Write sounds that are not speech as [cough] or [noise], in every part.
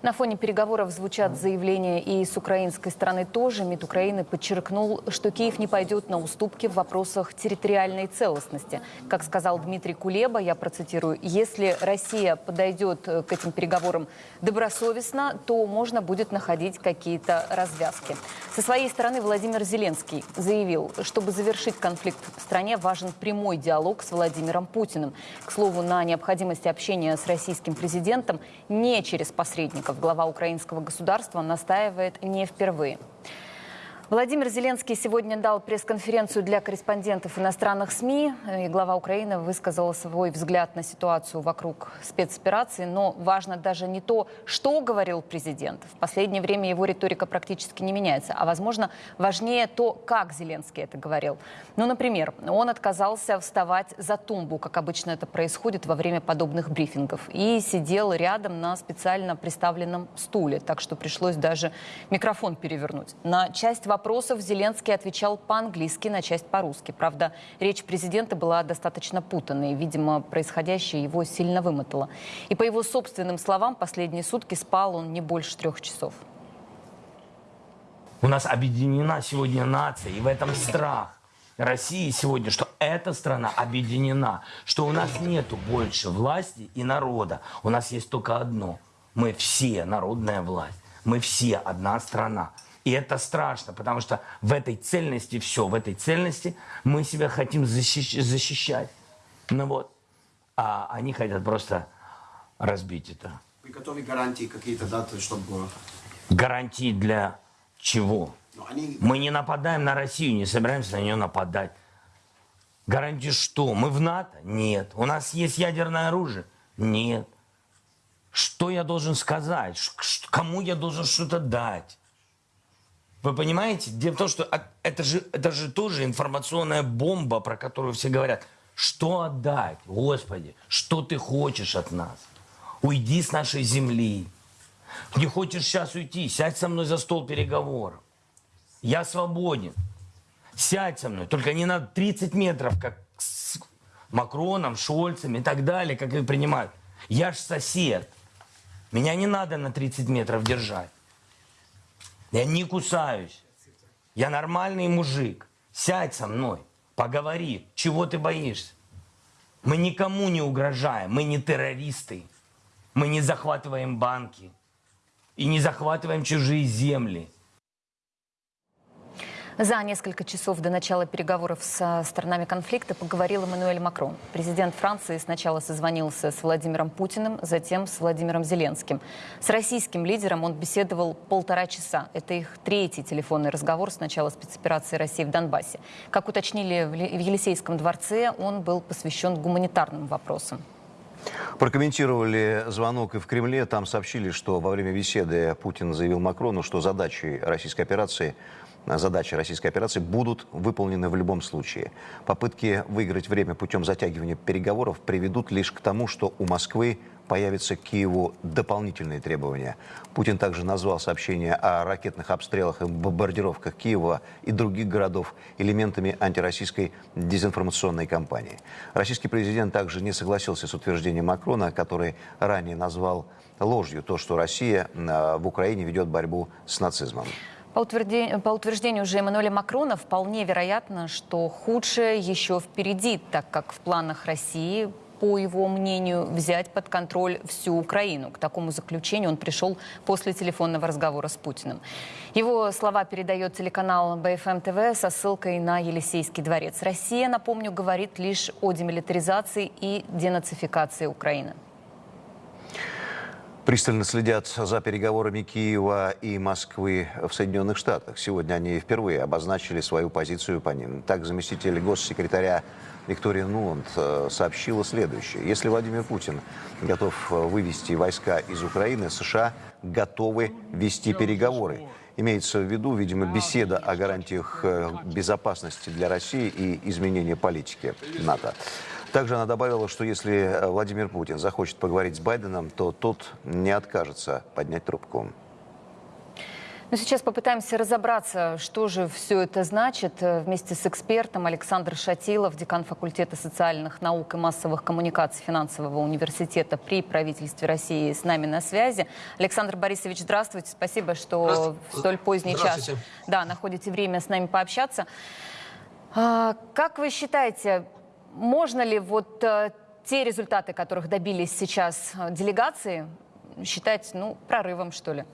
На фоне переговоров звучат заявления и с украинской стороны тоже. МИД Украины подчеркнул, что Киев не пойдет на уступки в вопросах территориальной целостности. Как сказал Дмитрий Кулеба, я процитирую, если Россия подойдет к этим переговорам добросовестно, то можно будет находить какие-то развязки. Со своей стороны Владимир Зеленский заявил, чтобы завершить конфликт в стране, важен прямой диалог с Владимиром Путиным. К слову, на необходимости общения с российским президентом не через посредников союзников глава украинского государства настаивает не впервые. Владимир Зеленский сегодня дал пресс-конференцию для корреспондентов иностранных СМИ. И глава Украины высказал свой взгляд на ситуацию вокруг спецоперации. Но важно даже не то, что говорил президент. В последнее время его риторика практически не меняется. А, возможно, важнее то, как Зеленский это говорил. Ну, например, он отказался вставать за тумбу, как обычно это происходит во время подобных брифингов. И сидел рядом на специально приставленном стуле. Так что пришлось даже микрофон перевернуть. На часть вопросов вопросов Зеленский отвечал по-английски, на часть по-русски. Правда, речь президента была достаточно путанной. Видимо, происходящее его сильно вымотало. И по его собственным словам, последние сутки спал он не больше трех часов. У нас объединена сегодня нация, и в этом страх. России сегодня, что эта страна объединена, что у нас нету больше власти и народа. У нас есть только одно. Мы все народная власть. Мы все одна страна. И это страшно, потому что в этой цельности все, в этой цельности мы себя хотим защищать. Ну вот. А они хотят просто разбить это. Вы готовы гарантии какие-то даты, чтобы... Гарантии для чего? Они... Мы не нападаем на Россию, не собираемся на нее нападать. Гарантии что? Мы в НАТО? Нет. У нас есть ядерное оружие? Нет. Что я должен сказать? Кому я должен что-то дать? Вы понимаете? Дело в том, что это же, это же тоже информационная бомба, про которую все говорят. Что отдать? Господи, что ты хочешь от нас? Уйди с нашей земли. Не хочешь сейчас уйти? Сядь со мной за стол переговоров. Я свободен. Сядь со мной. Только не на 30 метров, как с Макроном, Шольцем и так далее, как их принимают. Я ж сосед. Меня не надо на 30 метров держать. Я не кусаюсь. Я нормальный мужик. Сядь со мной, поговори. Чего ты боишься? Мы никому не угрожаем, мы не террористы. Мы не захватываем банки и не захватываем чужие земли. За несколько часов до начала переговоров с сторонами конфликта поговорил Эммануэль Макрон. Президент Франции сначала созвонился с Владимиром Путиным, затем с Владимиром Зеленским. С российским лидером он беседовал полтора часа. Это их третий телефонный разговор с начала спецоперации России в Донбассе. Как уточнили в Елисейском дворце, он был посвящен гуманитарным вопросам. Прокомментировали звонок и в Кремле. Там сообщили, что во время беседы Путин заявил Макрону, что задачей российской операции задачи российской операции будут выполнены в любом случае. Попытки выиграть время путем затягивания переговоров приведут лишь к тому, что у Москвы появятся к Киеву дополнительные требования. Путин также назвал сообщение о ракетных обстрелах и бомбардировках Киева и других городов элементами антироссийской дезинформационной кампании. Российский президент также не согласился с утверждением Макрона, который ранее назвал ложью то, что Россия э, в Украине ведет борьбу с нацизмом. По утверждению, по утверждению уже Эммануэля Макрона, вполне вероятно, что худшее еще впереди, так как в планах России по его мнению, взять под контроль всю Украину. К такому заключению он пришел после телефонного разговора с Путиным. Его слова передает телеканал БФМ ТВ со ссылкой на Елисейский дворец. Россия, напомню, говорит лишь о демилитаризации и денацификации Украины. Пристально следят за переговорами Киева и Москвы в Соединенных Штатах. Сегодня они впервые обозначили свою позицию по ним. Так, заместитель госсекретаря Виктория Нуланд э, сообщила следующее. Если Владимир Путин готов э, вывести войска из Украины, США готовы вести переговоры. Имеется в виду, видимо, беседа о гарантиях э, безопасности для России и изменения политики НАТО. Также она добавила, что если э, Владимир Путин захочет поговорить с Байденом, то тот не откажется поднять трубку. Но сейчас попытаемся разобраться, что же все это значит. Э, Вместе с экспертом Александр Шатилов, декан факультета социальных наук и массовых коммуникаций финансового университета при правительстве России с нами на связи. Александр Борисович, здравствуйте. Спасибо, что Здравствуйте. в столь поздний час да, находите время с нами пообщаться. А, как вы считаете, можно ли вот э, те результаты, которых добились сейчас э, делегации, считать ну, прорывом, что ли?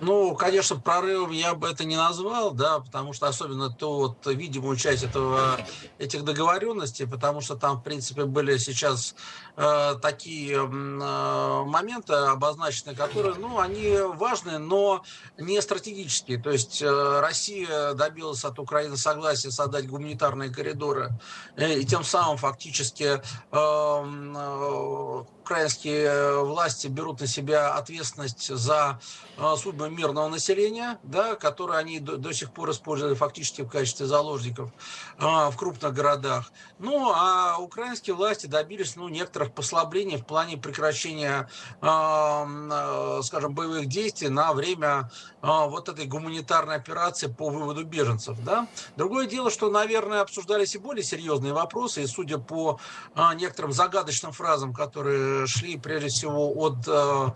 Ну, конечно, прорывом я бы это не назвал, да, потому что особенно то вот видимую часть этого, этих договоренностей, потому что там, в принципе, были сейчас э, такие э, моменты обозначены, которые, ну, они важны, но не стратегические. То есть э, Россия добилась от Украины согласия создать гуманитарные коридоры, э, и тем самым фактически э, э, украинские власти берут на себя ответственность за э, судьбы мирного населения, да, которые они до, до сих пор использовали фактически в качестве заложников э, в крупных городах. Ну, а украинские власти добились ну, некоторых послаблений в плане прекращения, э, э, скажем, боевых действий на время э, вот этой гуманитарной операции по выводу беженцев. Да? Другое дело, что, наверное, обсуждались и более серьезные вопросы, и судя по э, некоторым загадочным фразам, которые шли прежде всего от, э,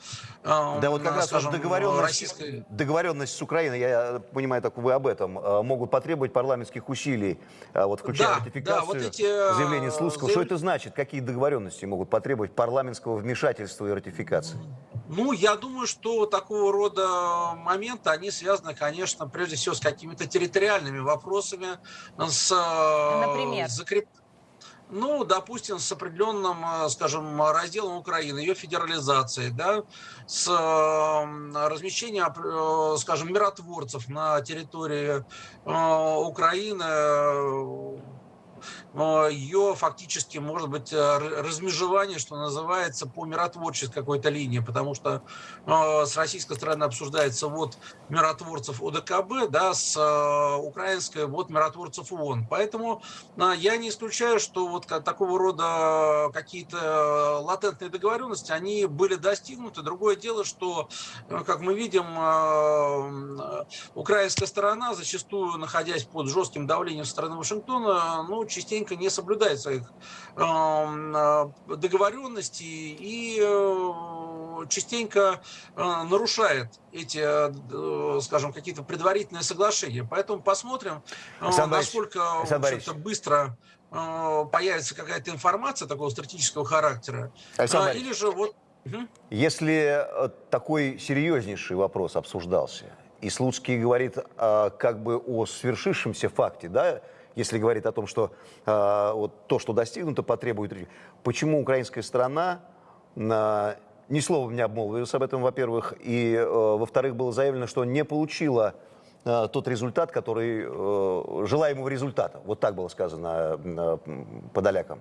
э, Да, вот как раз скажем, договоренность, российской... договоренность с Украиной, я понимаю, так вы об этом, э, могут потребовать парламентских усилий, э, вот включая Да, ратификацию да, вот эти, э, заявления Слуцкого. заяв- Что это значит? Какие договоренности могут потребовать парламентского вмешательства и ратификации? Ну, я думаю, что такого рода моменты, они связаны, конечно, прежде всего с какими-то территориальными вопросами, с э, Например? закреп- Ну, допустим, с определенным, э, скажем, разделом Украины, ее федерализацией, да, с э, размещением, э, скажем, миротворцев на территории Украины, э, ее фактически, может быть, э, размежевание, что называется, по миротворческой какой-то линии, потому что э, с российской стороны обсуждается вот миротворцев ОДКБ, да, с э, украинской вот миротворцев ООН. Поэтому я не исключаю, что вот такого рода какие-то латентные договоренности, они были достигнуты. Другое дело, что, как мы видим, украинская сторона, зачастую находясь под жестким давлением со стороны Вашингтона, ну, частенько не соблюдает своих эм, э, договоренностей и э, частенько э, нарушает эти, скажем, какие-то предварительные соглашения. Поэтому посмотрим, Александр насколько Александр быстро появится какая-то информация такого стратегического характера. Александр А. Или же вот... Если такой серьезнейший вопрос обсуждался, и Слуцкий говорит э, как бы о свершившемся факте, да, если говорит о том, что э, вот то, что достигнуто, потребует... ре- Почему украинская сторона э, ни словом не обмолвилась об этом, во-первых, и, э, во-вторых, было заявлено, что не получила э, тот результат, который... э, желаемого результата. Вот так было сказано э, м, подолякам.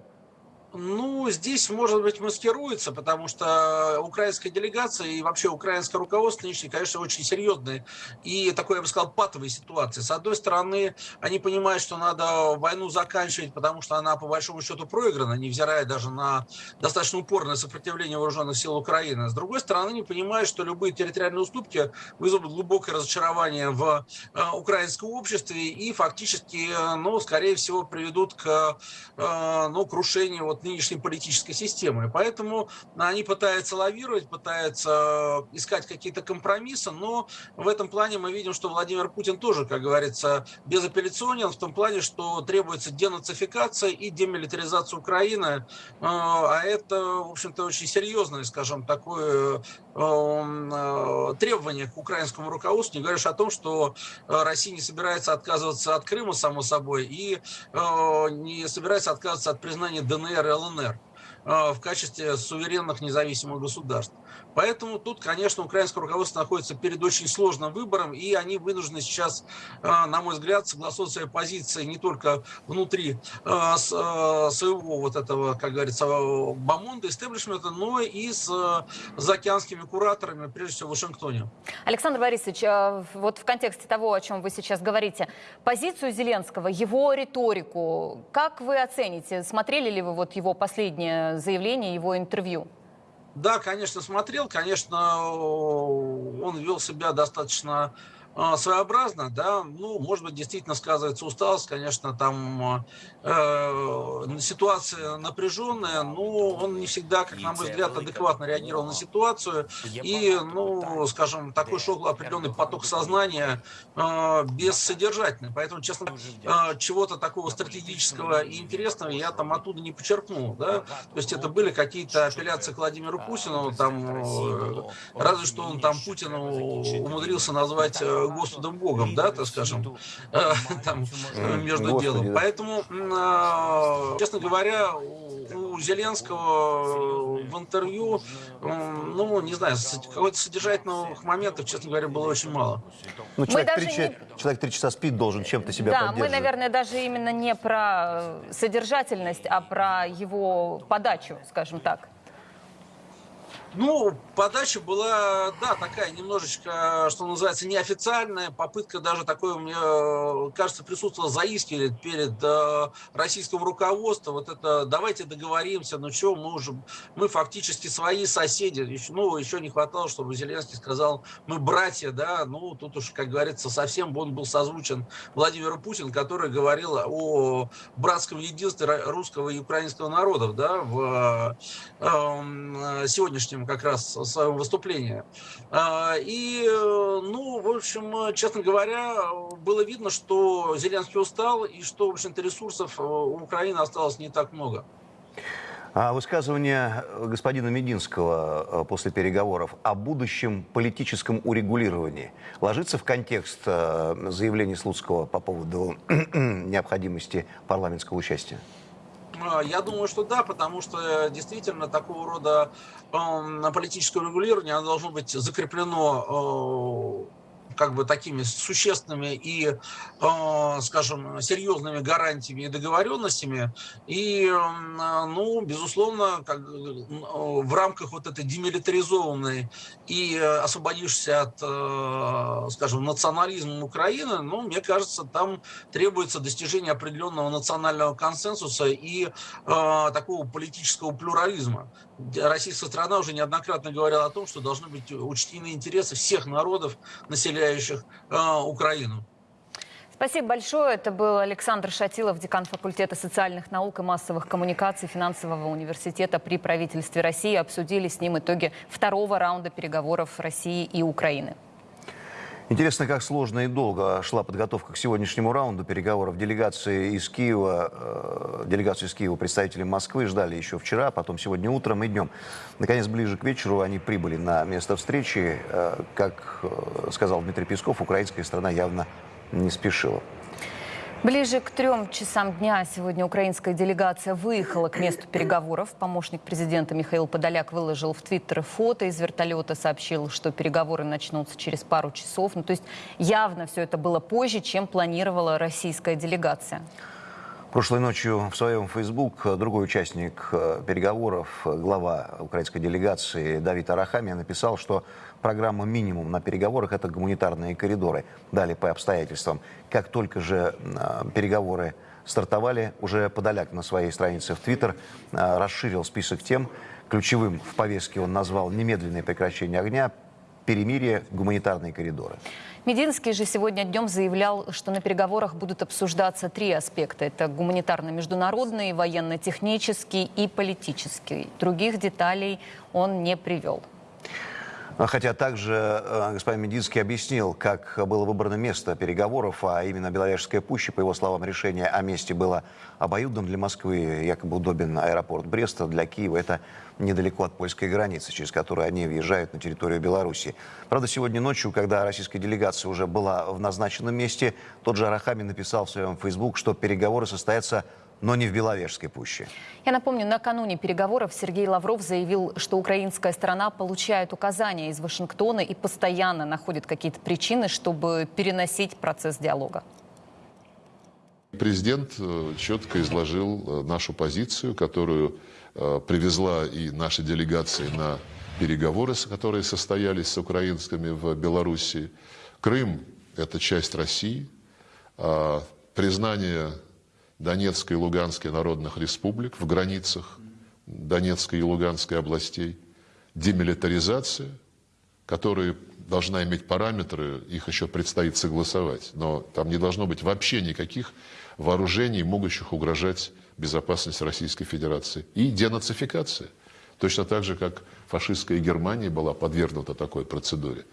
Ну, здесь, может быть, маскируется, потому что украинская делегация и вообще украинское руководство нынешнее, конечно, очень серьезные и такой, я бы сказал, патовой ситуации. С одной стороны, они понимают, что надо войну заканчивать, потому что она, по большому счету, проиграна, невзирая даже на достаточно упорное сопротивление вооруженных сил Украины. С другой стороны, они понимают, что любые территориальные уступки вызовут глубокое разочарование в э, украинском обществе и фактически, э, ну, скорее всего, приведут к э, ну, крушению вот нынешней политической системы. Поэтому они пытаются лавировать, пытаются искать какие-то компромиссы, но в этом плане мы видим, что Владимир Путин тоже, как говорится, безапелляционен в том плане, что требуется денацификация и демилитаризация Украины, Э, а это, в общем-то, очень серьезное, скажем, такое э, э, требование к украинскому руководству, не говоря уж о том, что э, Россия не собирается отказываться от Крыма, само собой, и э, не собирается отказываться от признания ДНР ЛНР э, в качестве суверенных независимых государств. Поэтому тут, конечно, украинское руководство находится перед очень сложным выбором, и они вынуждены сейчас, э, на мой взгляд, согласовывать свои позиции не только внутри э, э, своего вот этого, как говорится, бомонда, истеблишмента, но и с заокеанскими кураторами, прежде всего в Вашингтоне. Александр Борисович, вот в контексте того, о чем вы сейчас говорите, позицию Зеленского, его риторику, как вы оцените? Смотрели ли вы вот его последнее заявление, его интервью? Да, конечно, смотрел. Конечно, он вел себя достаточно своеобразно, да, ну, может быть, действительно сказывается усталость, конечно, там э, ситуация напряженная, но он не всегда, как на мой взгляд, адекватно реагировал на ситуацию, и, ну, скажем, такой шел определенный поток сознания э, бессодержательный, поэтому, честно, э, чего-то такого стратегического и интересного я там оттуда не почерпнул, да, то есть это были какие-то апелляции к Владимиру Путину, там, э, разве что он там Путину умудрился назвать э, Господом Богом, да, так скажем, э, там, между делом. Поэтому, э, честно говоря, у Зеленского в интервью, ну, не знаю, какого-то содержательных моментов, честно говоря, было очень мало. Ну, человек, три, не... человек три часа спит, должен чем-то себя Да, мы, наверное, даже именно не про содержательность, а про его подачу, скажем так. Ну, подача была, да, такая немножечко, что называется, неофициальная. Попытка даже такой, мне кажется, присутствовала заискивать перед э, российским руководством. Вот это давайте договоримся, ну что, мы уже, мы фактически свои соседи. Еще, ну, еще не хватало, чтобы Зеленский сказал, мы братья, да. Ну, тут уж, как говорится, совсем он был созвучен Владимиру Путину, который говорил о братском единстве русского и украинского народов, да, в э, сегодняшнем как раз своем выступлении. А, и, ну, в общем, честно говоря, было видно, что Зеленский устал и что, в общем-то, ресурсов у Украины осталось не так много. А высказывание господина Мединского э, после переговоров о будущем политическом урегулировании ложится в контекст э, заявлений Слуцкого по поводу [clears throat] необходимости парламентского участия? А, я думаю, что да, потому что э, действительно такого рода э, политическое регулирование оно должно быть закреплено э, как бы такими существенными и, э, скажем, серьезными гарантиями и договоренностями. И, э, ну, безусловно, как, в рамках вот этой демилитаризованной и освободившейся от, э, скажем, национализма Украины, ну, мне кажется, там требуется достижение определенного национального консенсуса и такого политического плюрализма. Российская страна уже неоднократно говорила о том, что должны быть учтены интересы всех народов, населяющих э, Украину. Спасибо большое. Это был Александр Шатилов, декан факультета социальных наук и массовых коммуникаций финансового университета при правительстве России. Обсудили с ним итоги второго раунда переговоров России и Украины. Интересно, как сложно и долго шла подготовка к сегодняшнему раунду переговоров. Делегации из Киева, э, делегацию из Киева представители Москвы ждали еще вчера, потом сегодня утром и днем. Наконец, ближе к вечеру они прибыли на место встречи. Э, как э, сказал Дмитрий Песков, украинская страна явно не спешила. Ближе к трем часам дня сегодня украинская делегация выехала к месту переговоров. Помощник президента Михаил Подоляк выложил в Твиттер фото из вертолета, сообщил, что переговоры начнутся через пару часов. Ну, то есть явно все это было позже, чем планировала российская делегация. Прошлой ночью в своем Facebook другой участник э, переговоров, глава украинской делегации Давид Арахамия написал, что программа минимум на переговорах – это гуманитарные коридоры. Далее по обстоятельствам. Как только же э, переговоры стартовали, уже Подоляк на своей странице в Твиттер э, расширил список тем. Ключевым в повестке он назвал немедленное прекращение огня, перемирие, гуманитарные коридоры. Мединский же сегодня днем заявлял, что на переговорах будут обсуждаться три аспекта. Это гуманитарно-международный, военно-технический и политический. Других деталей он не привел. А хотя также э, господин Мединский объяснил, как было выбрано место переговоров, а именно Беловежская пуща, по его словам, решение о месте было обоюдным для Москвы, якобы удобен аэропорт Бреста, для Киева это недалеко от польской границы, через которую они въезжают на территорию Беларуси. Правда, сегодня ночью, когда российская делегация уже была в назначенном месте, тот же Арахами написал в своем Facebook, что переговоры состоятся но не в Беловежской пуще. Я напомню, накануне переговоров Сергей Лавров заявил, что украинская сторона получает указания из Вашингтона и постоянно находит какие-то причины, чтобы переносить процесс диалога. Президент э, четко изложил э, нашу позицию, которую э, привезла и наша делегация на переговоры, которые состоялись с украинскими в Белоруссии. Крым – это часть России. А признание Донецкой и Луганской народных республик в границах Донецкой и Луганской областей. демилитаризация, которая должна иметь параметры, их еще предстоит согласовать, но там не должно быть вообще никаких вооружений, могущих угрожать безопасности Российской Федерации. И денацификация. Точно так же, как фашистская Германия была подвергнута такой процедуре.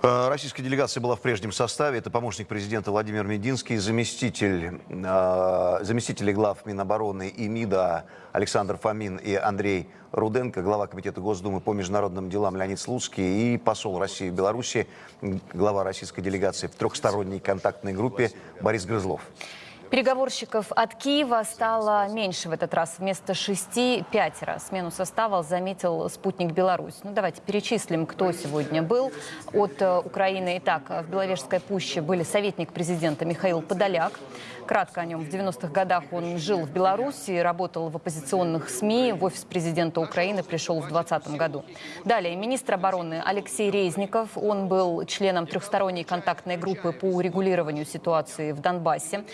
Э, Российская делегация была в прежнем составе. Это помощник президента Владимир Мединский, заместитель, э, заместители глав Минобороны и МИДа Александр Фомин и Андрей Руденко, глава Комитета Госдумы по международным делам Леонид Слуцкий и посол России в Беларуси, глава российской делегации в трехсторонней контактной группе Борис Грызлов. Переговорщиков от Киева стало меньше в этот раз. Вместо шести – пятеро. Смену состава заметил спутник Беларусь. Ну, давайте перечислим, кто сегодня был. От э, Украины. Итак, в Беловежской пуще были советник президента Михаил Подоляк. Кратко о нем. В 90-х годах он жил в Беларуси, работал в оппозиционных СМИ. В офис президента Украины пришел в 2020 году. Далее, министр обороны Алексей Резников. Он был членом трехсторонней контактной группы по урегулированию ситуации в Донбассе.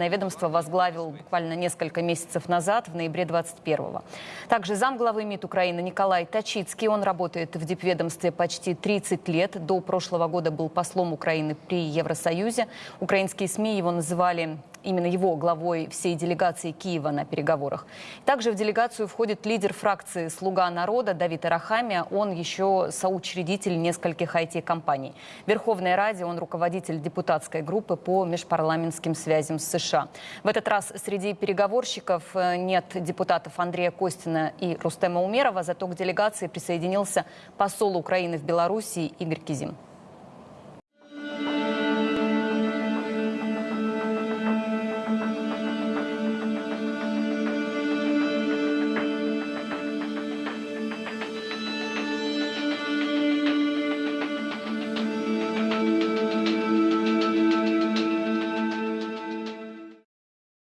Военное ведомство возглавил буквально несколько месяцев назад, в ноябре 21-го. Также замглавы МИД Украины Николай Тачицкий. Он работает в дипведомстве почти 30 лет. До прошлого года был послом Украины при Евросоюзе. Украинские СМИ его называли именно его главой всей делегации Киева на переговорах. Также в делегацию входит лидер фракции «Слуга народа» Давид Арахамия. Он еще соучредитель нескольких IT-компаний. В Верховной Раде он руководитель депутатской группы по межпарламентским связям с США. В этот раз среди переговорщиков э, нет депутатов Андрея Костина и Рустема Умерова, зато к делегации присоединился посол Украины в Беларуси Игорь Кизим.